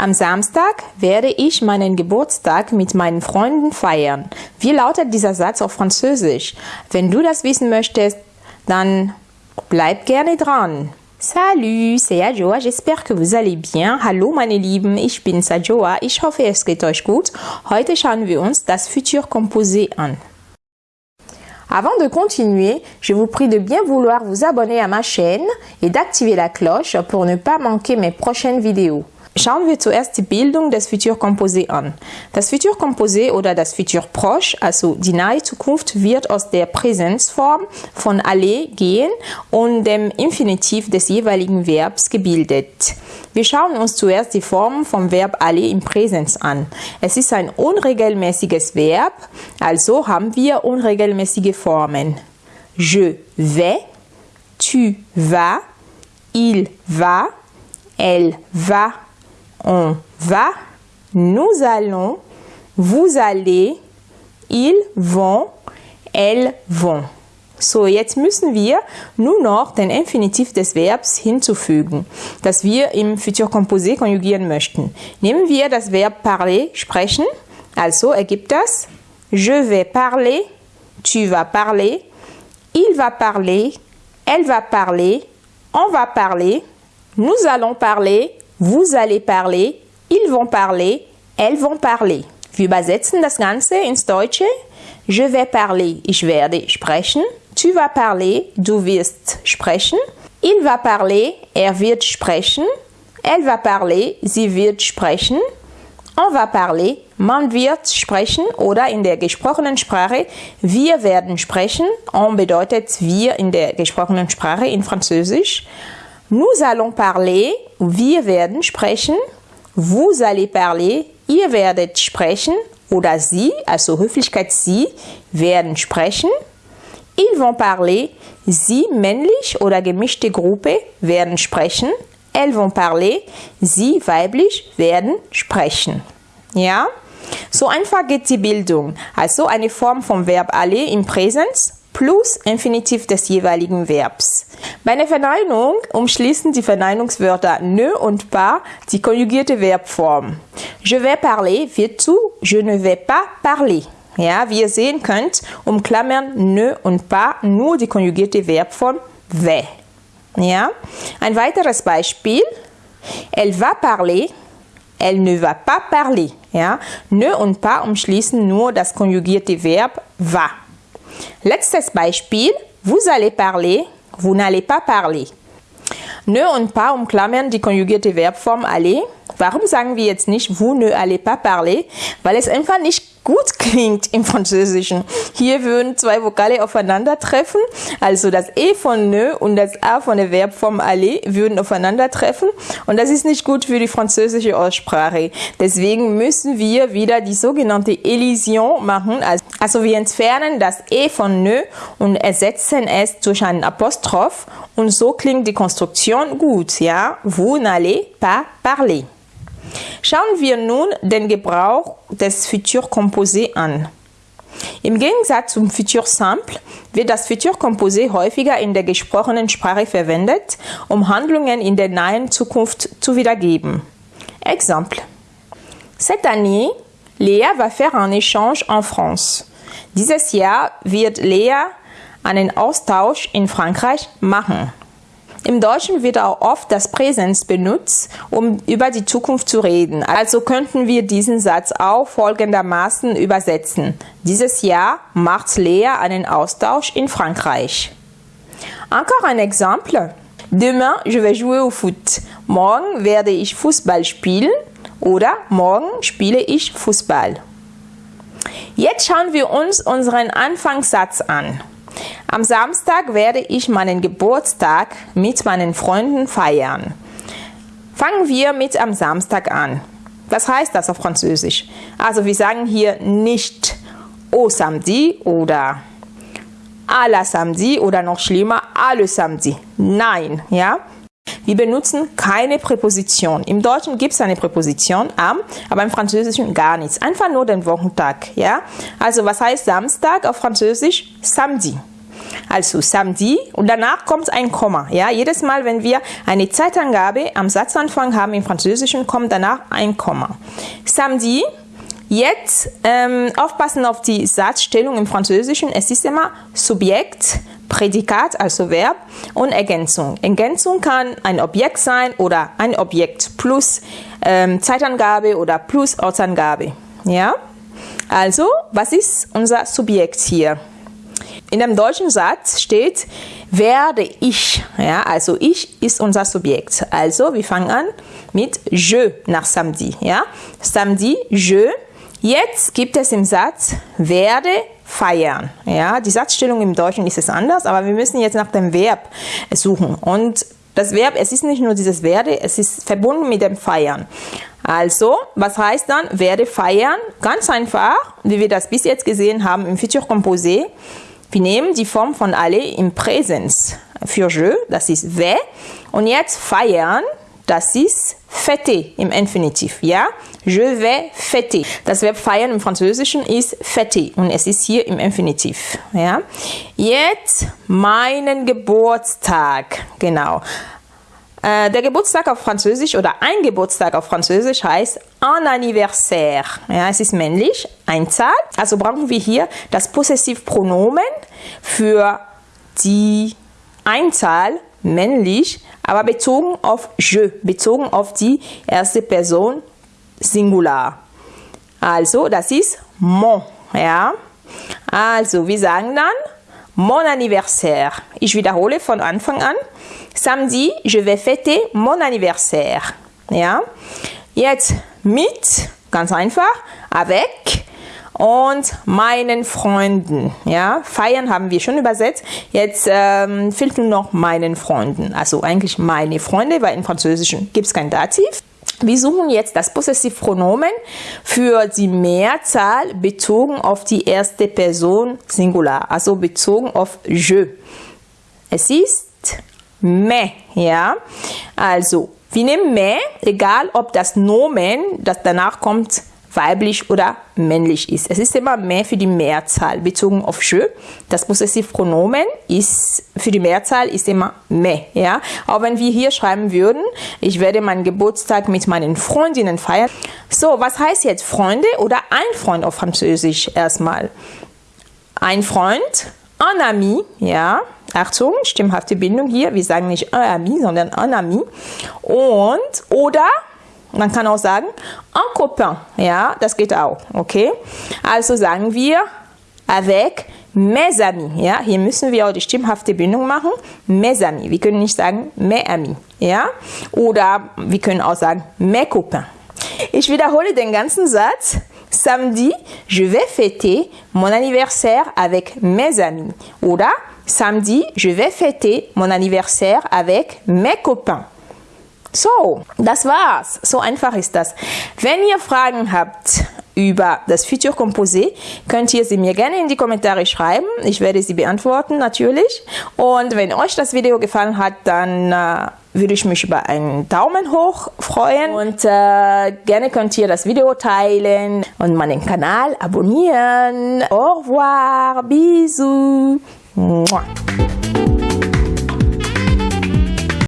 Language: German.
Am Samstag werde ich meinen Geburtstag mit meinen Freunden feiern. Wie lautet dieser Satz auf Französisch? Wenn du das wissen möchtest, dann bleib gerne dran. Salut, c'est Adjoa, j'espère que vous allez bien. Hallo meine Lieben, ich bin Sajoa, ich hoffe es geht euch gut. Heute schauen wir uns das Futur Composé an. Avant de continuer, je vous prie de bien vouloir vous abonner à ma chaîne et d'activer la cloche pour ne pas manquer mes prochaines vidéos. Schauen wir zuerst die Bildung des Futurkomposé an. Das Futurkomposé oder das Futur proche, also die nahe Zukunft, wird aus der Präsenzform von aller gehen und dem Infinitiv des jeweiligen Verbs gebildet. Wir schauen uns zuerst die Form vom Verb aller im Präsens an. Es ist ein unregelmäßiges Verb, also haben wir unregelmäßige Formen. Je vais, tu vas, il va, elle va, on va, nous allons, vous allez, ils vont, elles vont. So, jetzt müssen wir nur noch den Infinitiv des Verbs hinzufügen, das wir im Futur Composé konjugieren möchten. Nehmen wir das Verb parler, sprechen. Also ergibt das Je vais parler, tu vas parler, il va parler, elle va parler, on va parler, nous allons parler, vous allez parler, ils vont parler, elles vont parler. Wir übersetzen das Ganze ins Deutsche. Je vais parler, ich werde sprechen. Tu vas parler, du wirst sprechen. Il va parler, er wird sprechen. Elle va parler, sie wird sprechen. On va parler, man wird sprechen oder in der gesprochenen Sprache wir werden sprechen. On bedeutet wir in der gesprochenen Sprache in Französisch. Nous allons parler, wir werden sprechen. Vous allez parler, ihr werdet sprechen. Oder sie, also Höflichkeit sie, werden sprechen. Ils vont parler, sie männlich oder gemischte Gruppe werden sprechen. Elles vont parler, sie weiblich werden sprechen. Ja? So einfach geht die Bildung. Also eine Form vom Verb aller im Präsens plus Infinitiv des jeweiligen Verbs. Bei einer Verneinung umschließen die Verneinungswörter ne und pas die konjugierte Verbform. Je vais parler wird zu je ne vais pas parler. Ja, wie ihr sehen könnt, umklammern ne und pas nur die konjugierte Verbform vais. Ja, ein weiteres Beispiel. Elle va parler, elle ne va pas parler. Ja, ne und pas umschließen nur das konjugierte Verb va. Letztes Beispiel. Vous allez parler, vous n'allez pas parler. Ne und pas umklammern die konjugierte Verbform aller. Warum sagen wir jetzt nicht vous ne allez pas parler? Weil es einfach nicht gut klingt im Französischen. Hier würden zwei Vokale aufeinandertreffen, also das E von ne und das A von der Verbform aller würden aufeinandertreffen und das ist nicht gut für die französische Aussprache. Deswegen müssen wir wieder die sogenannte Elision machen, also wir entfernen das E von ne und ersetzen es durch einen Apostroph und so klingt die Konstruktion gut, ja? Vous n'allez pas parler. Schauen wir nun den Gebrauch des Futur Composé an. Im Gegensatz zum Futur Simple wird das Futur Composé häufiger in der gesprochenen Sprache verwendet, um Handlungen in der nahen Zukunft zu wiedergeben. Exemple. Cette année, Léa va faire un échange en France. Dieses Jahr wird Lea einen Austausch in Frankreich machen. Im Deutschen wird auch oft das Präsens benutzt, um über die Zukunft zu reden. Also könnten wir diesen Satz auch folgendermaßen übersetzen. Dieses Jahr macht Lea einen Austausch in Frankreich. Encore un exemple. Demain, je vais jouer au foot. Morgen werde ich Fußball spielen oder morgen spiele ich Fußball. Jetzt schauen wir uns unseren Anfangssatz an. Am Samstag werde ich meinen Geburtstag mit meinen Freunden feiern. Fangen wir mit am Samstag an. Was heißt das auf Französisch? Also wir sagen hier nicht au samedi oder à la samedi oder noch schlimmer à le samedi. Nein, ja? Wir benutzen keine Präposition. Im Deutschen gibt es eine Präposition am, aber im Französischen gar nichts. Einfach nur den Wochentag, ja? Also was heißt Samstag auf Französisch? Samedi. Also samedi und danach kommt ein Komma. Ja, jedes Mal, wenn wir eine Zeitangabe am Satzanfang haben im Französischen, kommt danach ein Komma. Samedi. Jetzt ähm, aufpassen auf die Satzstellung im Französischen. Es ist immer Subjekt, Prädikat, also Verb und Ergänzung. Ergänzung kann ein Objekt sein oder ein Objekt plus ähm, Zeitangabe oder plus Ortsangabe. Ja? Also, was ist unser Subjekt hier? In dem deutschen Satz steht, werde ich. Ja, also ich ist unser Subjekt. Also wir fangen an mit je nach samedi. Ja, samedi, je. Jetzt gibt es im Satz werde feiern. Ja, die Satzstellung im Deutschen ist es anders, aber wir müssen jetzt nach dem Verb suchen. Und das Verb, es ist nicht nur dieses werde, es ist verbunden mit dem feiern. Also, was heißt dann werde feiern? Ganz einfach, wie wir das bis jetzt gesehen haben im Futur Composé. Wir nehmen die Form von alle im Präsens für je, das ist we. Und jetzt feiern, das ist fêter im Infinitiv, ja? Je vais fêter. Das Verb feiern im Französischen ist fêter und es ist hier im Infinitiv, ja? Jetzt meinen Geburtstag, genau. Äh, der Geburtstag auf Französisch oder ein Geburtstag auf Französisch heißt un anniversaire. Ja, es ist männlich, Einzahl. Also brauchen wir hier das Possessivpronomen für die Einzahl männlich, aber bezogen auf je, bezogen auf die erste Person Singular. Also, das ist mon, ja. Also, wir sagen dann mon anniversaire. Ich wiederhole von Anfang an. Samedi, je vais fêter mon anniversaire. Ja? Jetzt mit, ganz einfach, avec und meinen Freunden. Ja? Feiern haben wir schon übersetzt. Jetzt ähm, fehlt nur noch meinen Freunden. Also eigentlich meine Freunde, weil im Französischen gibt es kein Dativ. Wir suchen jetzt das Possessivpronomen für die Mehrzahl bezogen auf die erste Person Singular, also bezogen auf je. Es ist me, ja. Also, wir nehmen me, egal ob das Nomen, das danach kommt, weiblich oder männlich ist. Es ist immer mehr für die Mehrzahl bezogen auf je. Das Possessivpronomen ist für die Mehrzahl ist immer me, ja. Auch wenn wir hier schreiben würden, ich werde meinen Geburtstag mit meinen Freundinnen feiern. So, was heißt jetzt Freunde oder ein Freund auf Französisch erstmal? Ein Freund, un ami, ja. Achtung, stimmhafte Bindung hier. Wir sagen nicht un ami, sondern un ami. Und, oder, man kann auch sagen, un copain. Ja, das geht auch. Okay. Also sagen wir avec mes amis. Ja, hier müssen wir auch die stimmhafte Bindung machen. Mes amis. Wir können nicht sagen mes amis. Ja, oder wir können auch sagen mes copains. Ich wiederhole den ganzen Satz. Samedi, je vais fêter mon anniversaire avec mes amis. Oder Samedi, je vais fêter mon anniversaire avec mes copains. So, das war's. So einfach ist das. Wenn ihr Fragen habt über das Futur Composé, könnt ihr sie mir gerne in die Kommentare schreiben. Ich werde sie beantworten, natürlich. Und wenn euch das Video gefallen hat, dann äh, würde ich mich über einen Daumen hoch freuen. Und äh, gerne könnt ihr das Video teilen und meinen Kanal abonnieren. Au revoir, bisous. 么。